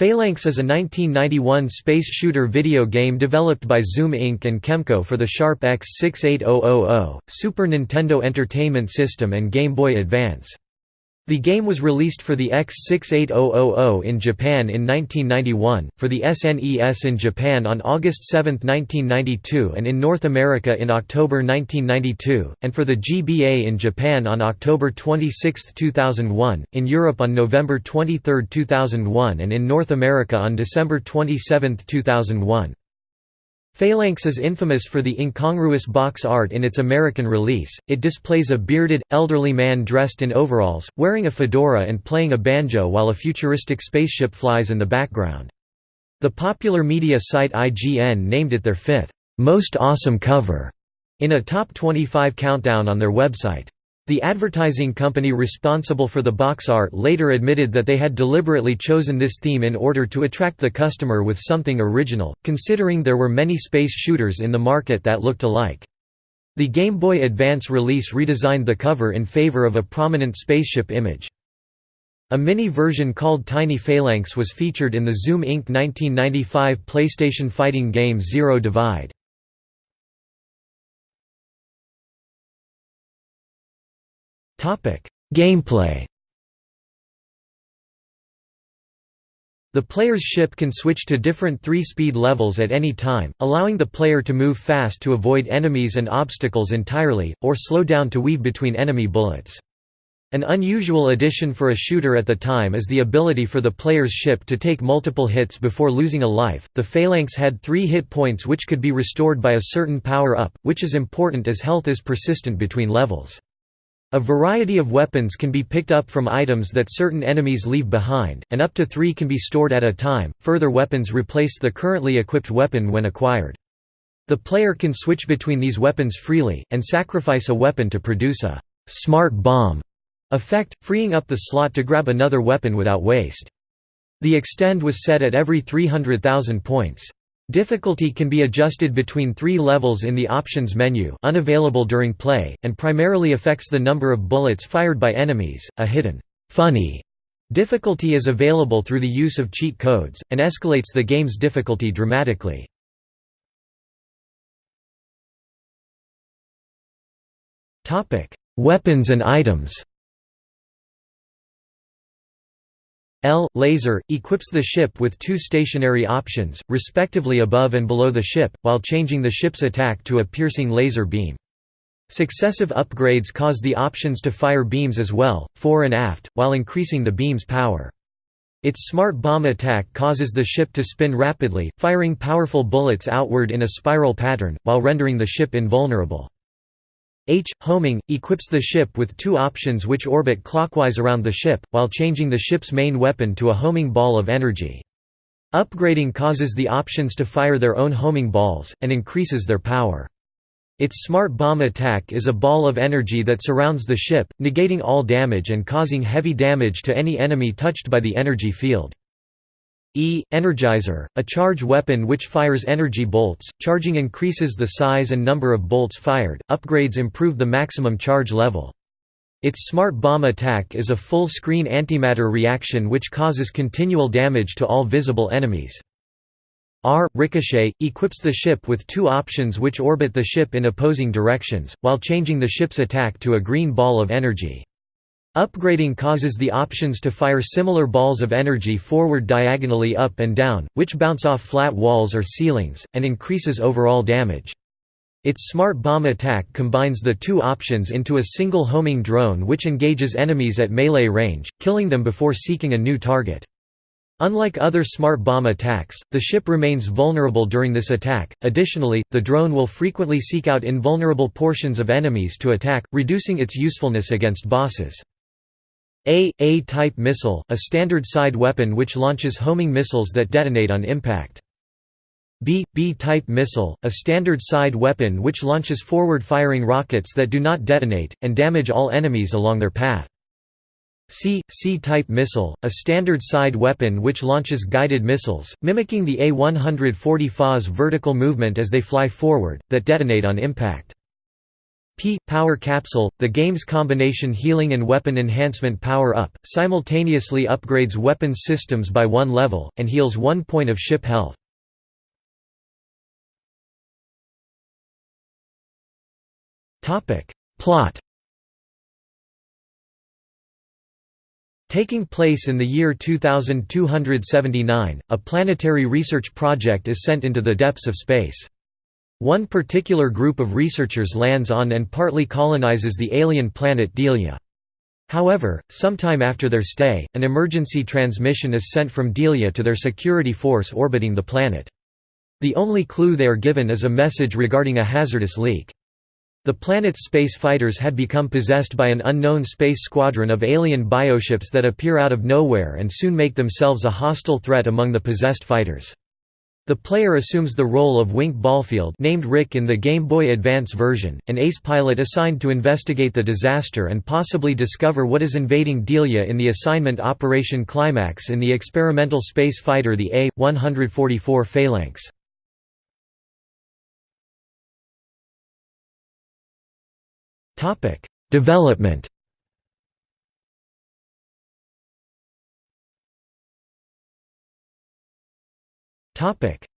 Phalanx is a 1991 space shooter video game developed by Zoom Inc. and Kemco for the Sharp X68000, Super Nintendo Entertainment System and Game Boy Advance. The game was released for the X68000 in Japan in 1991, for the SNES in Japan on August 7, 1992 and in North America in October 1992, and for the GBA in Japan on October 26, 2001, in Europe on November 23, 2001 and in North America on December 27, 2001. Phalanx is infamous for the incongruous box art in its American release, it displays a bearded, elderly man dressed in overalls, wearing a fedora and playing a banjo while a futuristic spaceship flies in the background. The popular media site IGN named it their fifth, "'most awesome cover' in a top 25 countdown on their website. The advertising company responsible for the box art later admitted that they had deliberately chosen this theme in order to attract the customer with something original, considering there were many space shooters in the market that looked alike. The Game Boy Advance release redesigned the cover in favor of a prominent spaceship image. A mini version called Tiny Phalanx was featured in the Zoom Inc. 1995 PlayStation fighting game Zero Divide. Gameplay The player's ship can switch to different three-speed levels at any time, allowing the player to move fast to avoid enemies and obstacles entirely, or slow down to weave between enemy bullets. An unusual addition for a shooter at the time is the ability for the player's ship to take multiple hits before losing a life. The Phalanx had three hit points which could be restored by a certain power up, which is important as health is persistent between levels. A variety of weapons can be picked up from items that certain enemies leave behind, and up to three can be stored at a time. Further weapons replace the currently equipped weapon when acquired. The player can switch between these weapons freely, and sacrifice a weapon to produce a smart bomb effect, freeing up the slot to grab another weapon without waste. The extend was set at every 300,000 points. Difficulty can be adjusted between three levels in the options menu unavailable during play, and primarily affects the number of bullets fired by enemies. A hidden, funny difficulty is available through the use of cheat codes, and escalates the game's difficulty dramatically. Weapons and items L laser equips the ship with two stationary options, respectively above and below the ship, while changing the ship's attack to a piercing laser beam. Successive upgrades cause the options to fire beams as well, fore and aft, while increasing the beam's power. Its smart bomb attack causes the ship to spin rapidly, firing powerful bullets outward in a spiral pattern, while rendering the ship invulnerable. H. Homing, equips the ship with two options which orbit clockwise around the ship, while changing the ship's main weapon to a homing ball of energy. Upgrading causes the options to fire their own homing balls, and increases their power. Its smart bomb attack is a ball of energy that surrounds the ship, negating all damage and causing heavy damage to any enemy touched by the energy field. E. Energizer, a charge weapon which fires energy bolts, charging increases the size and number of bolts fired, upgrades improve the maximum charge level. Its smart bomb attack is a full-screen antimatter reaction which causes continual damage to all visible enemies. R. Ricochet, equips the ship with two options which orbit the ship in opposing directions, while changing the ship's attack to a green ball of energy. Upgrading causes the options to fire similar balls of energy forward diagonally up and down, which bounce off flat walls or ceilings, and increases overall damage. Its smart bomb attack combines the two options into a single homing drone which engages enemies at melee range, killing them before seeking a new target. Unlike other smart bomb attacks, the ship remains vulnerable during this attack. Additionally, the drone will frequently seek out invulnerable portions of enemies to attack, reducing its usefulness against bosses. A. A-type missile, a standard side weapon which launches homing missiles that detonate on impact. B. B-type missile, a standard side weapon which launches forward-firing rockets that do not detonate, and damage all enemies along their path. C. C-type missile, a standard side weapon which launches guided missiles, mimicking the A-140 FA's vertical movement as they fly forward, that detonate on impact. P. Power Capsule – The game's combination healing and weapon enhancement power-up, simultaneously upgrades weapon systems by one level, and heals one point of ship health. Plot Taking place in the year 2279, a planetary research project is sent into the depths of space. One particular group of researchers lands on and partly colonizes the alien planet Delia. However, sometime after their stay, an emergency transmission is sent from Delia to their security force orbiting the planet. The only clue they are given is a message regarding a hazardous leak. The planet's space fighters had become possessed by an unknown space squadron of alien bioships that appear out of nowhere and soon make themselves a hostile threat among the possessed fighters. The player assumes the role of Wink Ballfield named Rick in the Game Boy Advance version, an ace pilot assigned to investigate the disaster and possibly discover what is invading Delia in the assignment Operation Climax in the experimental space fighter the A-144 Phalanx. Development.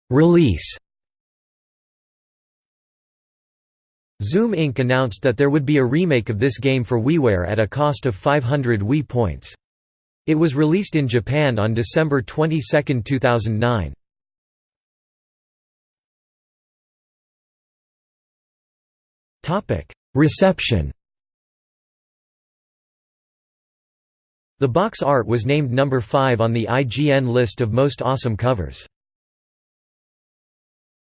Release. Zoom Inc. announced that there would be a remake of this game for WiiWare at a cost of 500 Wii points. It was released in Japan on December 22, 2009. Topic: Reception The box art was named number 5 on the IGN list of most awesome covers.